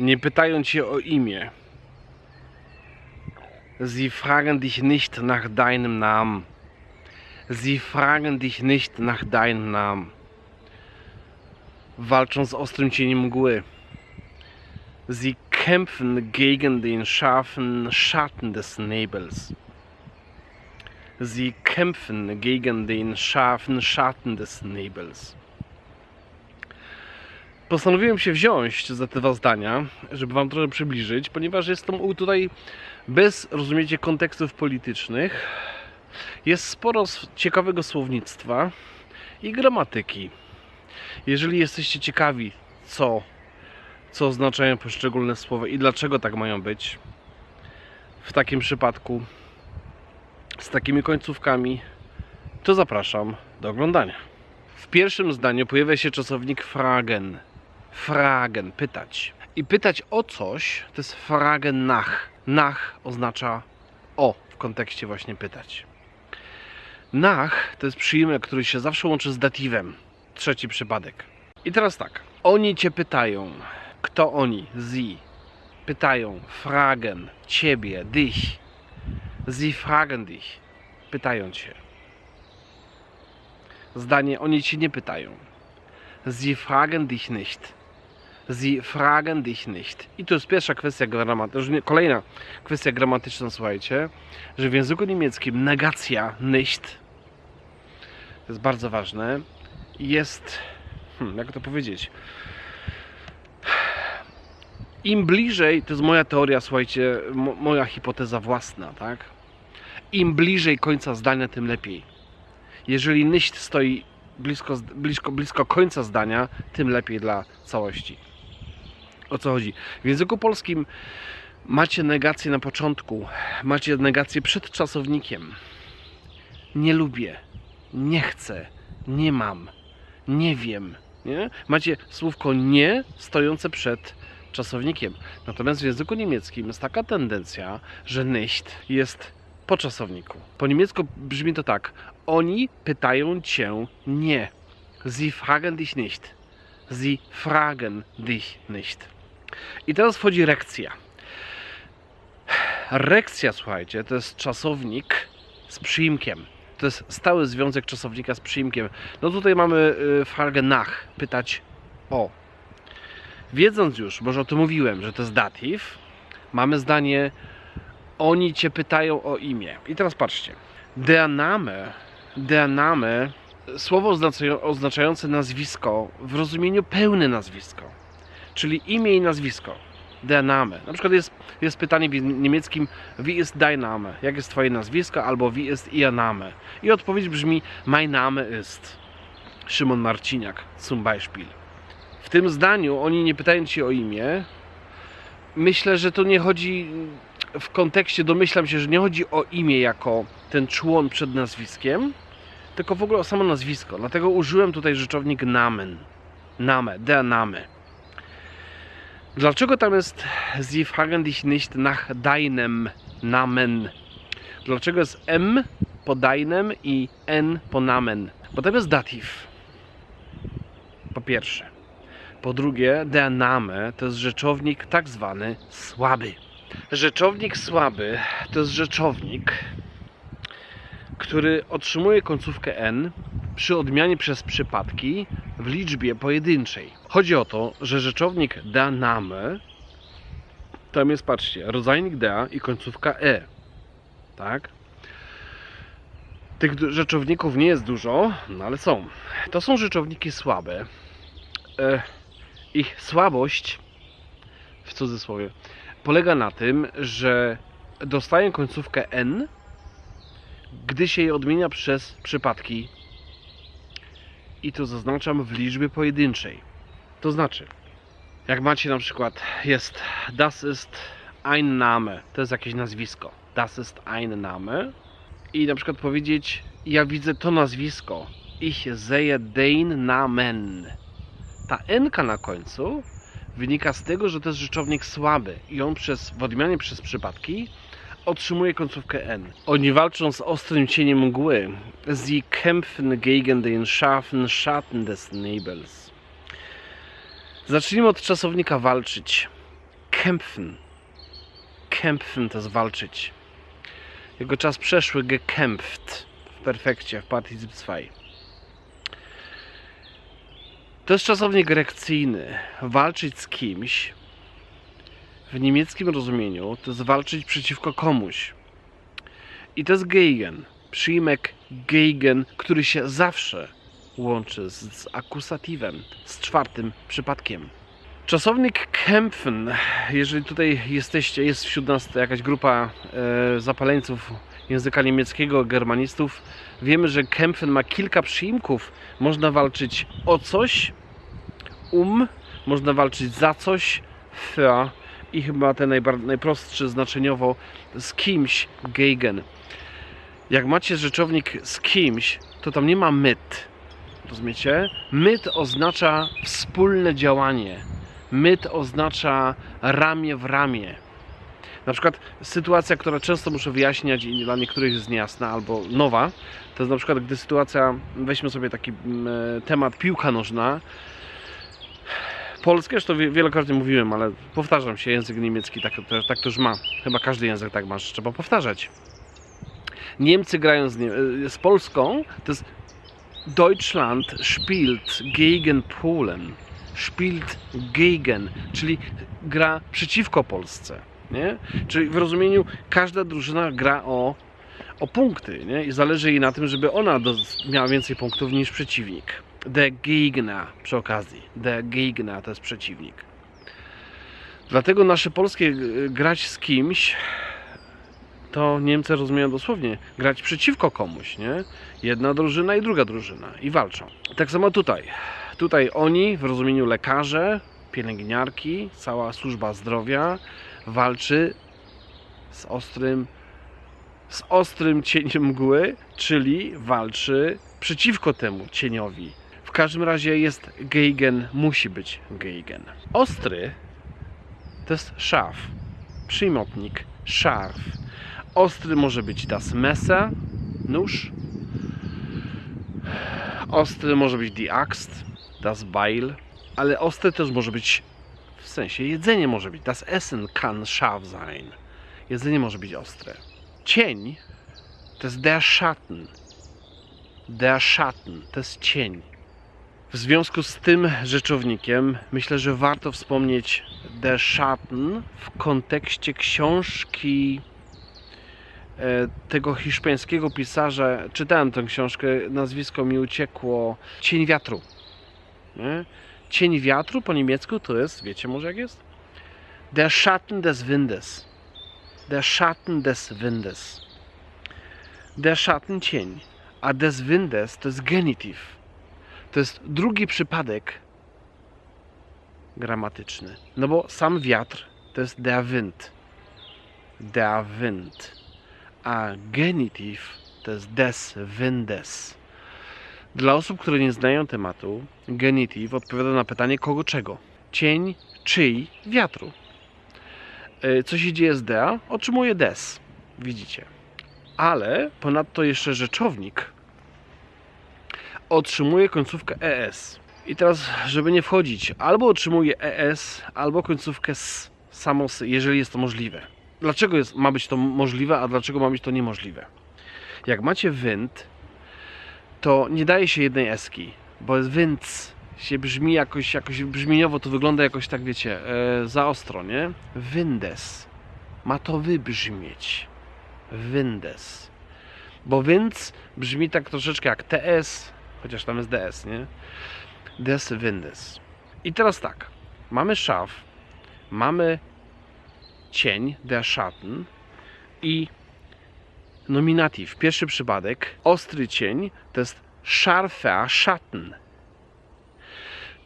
Nie pytają cię o imię. Sie fragen dich nicht nach deinem Namen. Sie fragen dich nicht nach deinem Namen. Walczą z ostrym cieniem mgły. Sie kämpfen gegen den scharfen Schatten des Nebels. Sie kämpfen gegen den scharfen Schatten des Nebels. Postanowiłem się wziąć za te dwa zdania, żeby Wam trochę przybliżyć, ponieważ jestem tutaj bez, rozumiecie, kontekstów politycznych. Jest sporo ciekawego słownictwa i gramatyki. Jeżeli jesteście ciekawi, co, co oznaczają poszczególne słowa i dlaczego tak mają być, w takim przypadku z takimi końcówkami, to zapraszam do oglądania. W pierwszym zdaniu pojawia się czasownik fragen. Fragen, pytać. I pytać o coś to jest fragen nach. Nach oznacza o w kontekście właśnie pytać. Nach to jest przyjmek, który się zawsze łączy z datywem. Trzeci przypadek. I teraz tak. Oni cię pytają. Kto oni? Sie. Pytają. Fragen. Ciebie. Dich. Sie fragen dich. Pytają cię. Zdanie. Oni cię nie pytają. Sie fragen dich nicht. Sie fragen dich nicht. I to jest pierwsza kwestia gramatyczna. Kolejna kwestia gramatyczna, słuchajcie, że w języku niemieckim negacja nicht to jest bardzo ważne. Jest, hmm, jak to powiedzieć? Im bliżej, to jest moja teoria, słuchajcie, mo- moja hipoteza własna, tak? Im bliżej końca zdania, tym lepiej. Jeżeli nicht stoi blisko, blisko, blisko końca zdania, tym lepiej dla całości. O co chodzi? W języku polskim macie negację na początku, macie negację przed czasownikiem. Nie lubię, nie chcę, nie mam, nie wiem. Nie? Macie słówko nie stojące przed czasownikiem. Natomiast w języku niemieckim jest taka tendencja, że nicht jest po czasowniku. Po niemiecku brzmi to tak. Oni pytają cię nie. Sie fragen dich nicht. Sie fragen dich nicht. I teraz wchodzi rekcja. Rekcja, słuchajcie, to jest czasownik z przyimkiem. To jest stały związek czasownika z przyimkiem. No tutaj mamy y, frage nach, pytać o. Wiedząc już, już o tym mówiłem, że to jest datyw, mamy zdanie oni cię pytają o imię. I teraz patrzcie. Der Name, der Name, słowo oznaczają- oznaczające nazwisko w rozumieniu pełne nazwisko, czyli imię i nazwisko. Der Name. Na przykład jest, jest pytanie w niemieckim wie ist dein Name? Jak jest twoje nazwisko? Albo wie ist ihr Name? I odpowiedź brzmi mein Name ist Szymon Marciniak zum Beispiel. W tym zdaniu oni nie pytają cię o imię. Myślę, że to nie chodzi w kontekście, domyślam się, że nie chodzi o imię jako ten człon przed nazwiskiem, tylko w ogóle o samo nazwisko. Dlatego użyłem tutaj rzeczownik Namen. Name, der Name. Dlaczego tam jest Sie fragen dich nicht nach deinem Namen? Dlaczego jest M po deinem i N po Namen? Bo tam jest datyw. Po pierwsze. Po drugie, der Name to jest rzeczownik tak zwany słaby. Rzeczownik słaby to jest rzeczownik, który otrzymuje końcówkę n przy odmianie przez przypadki w liczbie pojedynczej. Chodzi o to, że rzeczownik der Name tam jest, patrzcie, rodzajnik der i końcówka e. Tak? Tych rzeczowników nie jest dużo, no ale są. To są rzeczowniki słabe. E, ich słabość, w cudzysłowie, polega na tym, że dostają końcówkę n, gdy się je odmienia przez przypadki i to zaznaczam w liczbie pojedynczej. To znaczy, jak macie na przykład jest das ist ein Name, to jest jakieś nazwisko. Das ist ein Name i na przykład powiedzieć ja widzę to nazwisko. Ich sehe den Namen. Ta n na końcu wynika z tego, że to jest rzeczownik słaby i on przez, w odmianie przez przypadki otrzymuje końcówkę n. Oni walczą z ostrym cieniem mgły. Sie kämpfen gegen den scharfen Schatten des Nebels. Zacznijmy od czasownika walczyć. kämpfen. Kämpfen to jest walczyć. Jego czas przeszły gekämpft w perfekcie, w Partizip 2. To jest czasownik erekcyjny. Walczyć z kimś w niemieckim rozumieniu to jest walczyć przeciwko komuś. I to jest gegen. Przyjmek gegen, który się zawsze łączy z, z akusatywem, z czwartym przypadkiem. Czasownik kämpfen, jeżeli tutaj jesteście, jest wśród nas jakaś grupa e, zapaleńców języka niemieckiego, germanistów, wiemy, że kämpfen ma kilka przyimków. Można walczyć o coś, um, można walczyć za coś, für i chyba ten najprostszy znaczeniowo z kimś, gegen. Jak macie rzeczownik z kimś, to tam nie ma myt. Rozumiecie? Myt oznacza wspólne działanie. Myt oznacza ramię w ramię. Na przykład sytuacja, która często muszę wyjaśniać i dla niektórych jest niejasna albo nowa, to jest na przykład gdy sytuacja, weźmy sobie taki mm, e, temat piłka nożna. Polskie, wie- wielokrotnie mówiłem, ale powtarzam się, język niemiecki tak, tak to już ma. Chyba każdy język tak ma, że trzeba powtarzać. Niemcy grają z, Nie- e, z Polską, to jest Deutschland spielt gegen Polen. Spielt gegen, czyli gra przeciwko Polsce. Nie? Czyli w rozumieniu każda drużyna gra o, o punkty nie? i zależy jej na tym, żeby ona miała więcej punktów niż przeciwnik. Der Gegner przy okazji. Der Gegner to jest przeciwnik. Dlatego nasze polskie y, grać z kimś to Niemcy rozumieją dosłownie grać przeciwko komuś, nie? Jedna drużyna i druga drużyna i walczą. Tak samo tutaj. Tutaj oni w rozumieniu lekarze, pielęgniarki, cała służba zdrowia walczy z ostrym z ostrym cieniem mgły, czyli walczy przeciwko temu cieniowi. W każdym razie jest geigen, musi być geigen. Ostry to jest szaf, przymiotnik, szarf. Ostry może być das Messer, nóż. Ostry może być die Axt, das Beil, ale ostry też może być w sensie jedzenie może być. Das Essen kann scharf sein. Jedzenie może być ostre. Cień to jest der Schatten. Der Schatten to jest cień. W związku z tym rzeczownikiem myślę, że warto wspomnieć der Schatten w kontekście książki e, tego hiszpańskiego pisarza. Czytałem tę książkę, nazwisko mi uciekło. Cień wiatru. Nie? Cień wiatru po niemiecku to jest, wiecie może jak jest? Der Schatten des Windes. Der Schatten des Windes. Der Schatten cień, a des Windes to jest genitiv. To jest drugi przypadek gramatyczny. No bo sam wiatr to jest der Wind. Der Wind. A genitiv to jest des Windes. Dla osób, które nie znają tematu, genitiv odpowiada na pytanie kogo czego. Cień, czyj, wiatru. E, Co się dzieje z dea? Otrzymuje des. Widzicie. Ale ponadto jeszcze rzeczownik otrzymuje końcówkę ES. I teraz, żeby nie wchodzić, albo otrzymuje ES, albo końcówkę S, samo S, jeżeli jest to możliwe. Dlaczego jest, ma być to możliwe, a dlaczego ma być to niemożliwe? Jak macie wind, to nie daje się jednej eski, bo jest się brzmi jakoś, jakoś brzmieniowo, to wygląda jakoś tak, wiecie, e, za ostro, nie? Windes. Ma to wybrzmieć. Windes. Bo winds brzmi tak troszeczkę jak TS, chociaż tam jest DS, nie? Des Windes. I teraz tak. Mamy szaf, mamy cień, der Schatten i nominatyw. Pierwszy przypadek, ostry cień, to jest scharfer Schatten.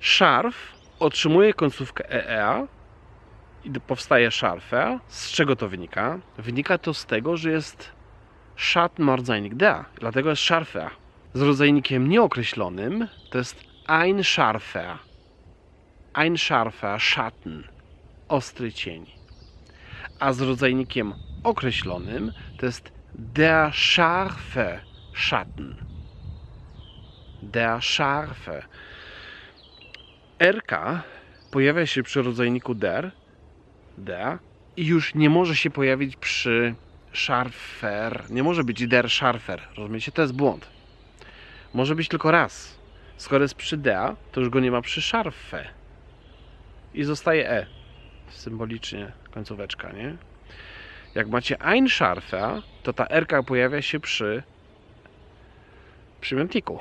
Szarf otrzymuje końcówkę EEA i powstaje szarfer. Z czego to wynika? Wynika to z tego, że jest Schattenmordzeinik der, dlatego jest Scharfer. Z rodzajnikiem nieokreślonym to jest ein Scharfer. Ein Scharfer Schatten. Ostry cień. A z rodzajnikiem określonym to jest der scharfe Schatten. Der scharfe. RK pojawia się przy rodzajniku der der i już nie może się pojawić przy scharfer. Nie może być der scharfer. Rozumiecie? To jest błąd. Może być tylko raz. Skoro jest przy der, to już go nie ma przy scharfe. I zostaje e. Symbolicznie końcóweczka, nie? Jak macie ein scharfer, to ta erka pojawia się przy przymiotniku.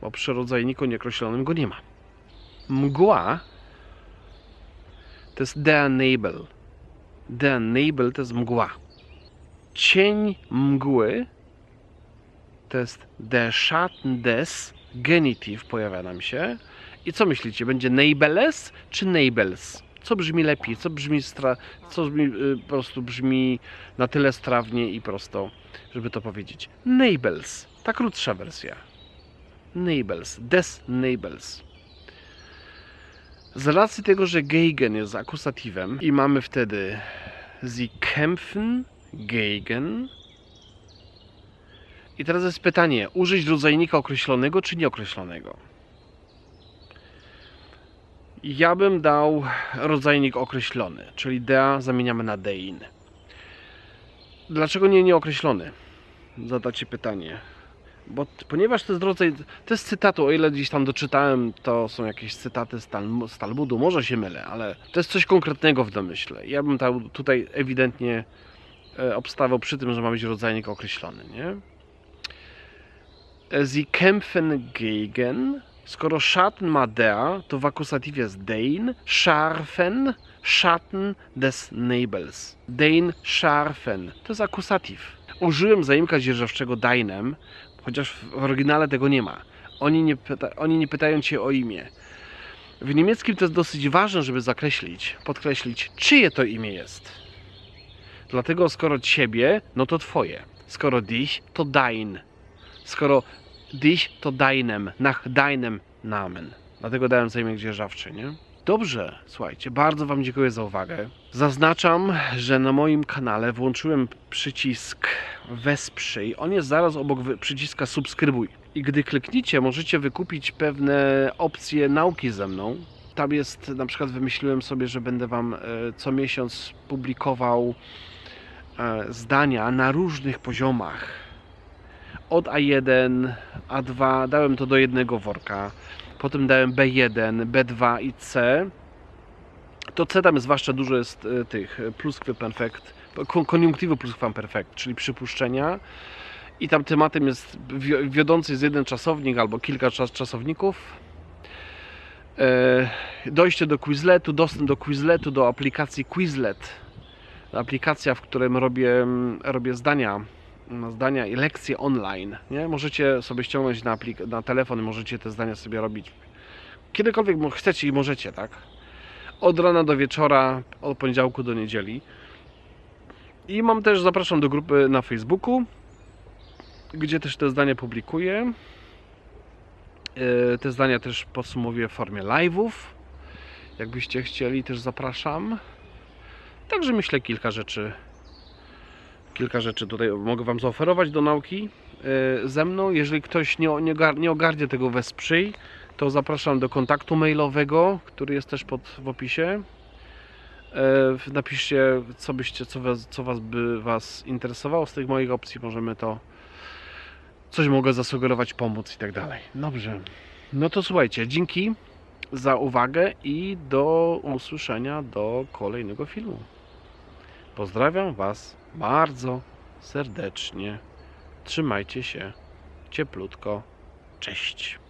Bo przy rodzajniku nieokreślonym go nie ma. Mgła to jest. Der Nebel to jest mgła. Cień mgły to jest der des genitiv pojawia nam się. I co myślicie? Będzie Nebeles czy Nebels? Co brzmi lepiej? Co brzmi, stra... co brzmi y, po prostu brzmi na tyle strawnie i prosto, żeby to powiedzieć? Nebels. Ta krótsza wersja. Nebels. Des Nebels. Z racji tego, że gegen jest akusatywem i mamy wtedy sie kämpfen gegen. I teraz jest pytanie, użyć rodzajnika określonego czy nieokreślonego? Ja bym dał rodzajnik określony, czyli dea zamieniamy na dein. Dlaczego nie nieokreślony? Zadacie pytanie. Bo, ponieważ to jest rodzaj, to jest cytatu, o ile gdzieś tam doczytałem, to są jakieś cytaty z, Talmu, z Talmudu, może się mylę, ale to jest coś konkretnego w domyśle. Ja bym tam tutaj ewidentnie e, obstawał przy tym, że ma być rodzajnik określony, nie? Sie kämpfen gegen, skoro Schatten ma der, to w akusatywie jest dein, scharfen, Schatten des Nebels. Dein scharfen, to jest akusatyw. Użyłem zaimka dzierżawczego deinem, chociaż w oryginale tego nie ma. Oni nie, pyta, oni nie pytają cię o imię. W niemieckim to jest dosyć ważne, żeby zakreślić, podkreślić, czyje to imię jest. Dlatego skoro ciebie, no to twoje. Skoro dich, to dein. Skoro dich, to deinem, nach deinem Namen. Dlatego dałem zaimek dzierżawczy, nie? Dobrze, słuchajcie, bardzo Wam dziękuję za uwagę. Zaznaczam, że na moim kanale włączyłem przycisk wesprzyj. On jest zaraz obok przyciska subskrybuj. I gdy klikniecie, możecie wykupić pewne opcje nauki ze mną. Tam jest, na przykład wymyśliłem sobie, że będę Wam e, co miesiąc publikował e, zdania na różnych poziomach. Od A1, A2, dałem to do jednego worka. Potem dałem B1, B2 i C. To C tam zwłaszcza dużo jest e, tych e, pluskwamperfekt, kon- koniunktywy pluskwamperfekt, czyli przypuszczenia. I tam tematem jest wi- wiodący jest jeden czasownik albo kilka czas czasowników. E, Dojście do Quizletu, dostęp do Quizletu, do aplikacji Quizlet. Aplikacja, w którym robię, robię zdania, zdania i lekcje online. Nie? Możecie sobie ściągnąć na, aplik- na telefon i możecie te zdania sobie robić kiedykolwiek chcecie i możecie, tak? Od rana do wieczora, od poniedziałku do niedzieli. I mam też, zapraszam do grupy na Facebooku, gdzie też te zdania publikuję. E, Te zdania też podsumowuję w formie live'ów. Jakbyście chcieli, też zapraszam. Także myślę kilka rzeczy. Kilka rzeczy tutaj mogę Wam zaoferować do nauki e, ze mną. Jeżeli ktoś nie, nie, nie ogarnie tego wesprzyj, to zapraszam do kontaktu mailowego, który jest też pod, w opisie. E, Napiszcie, co byście, co was, co was by Was interesowało z tych moich opcji. Możemy to coś mogę zasugerować, pomóc i tak dalej. Dobrze. No to słuchajcie, dzięki za uwagę i do usłyszenia do kolejnego filmu. Pozdrawiam Was bardzo serdecznie. Trzymajcie się cieplutko. Cześć.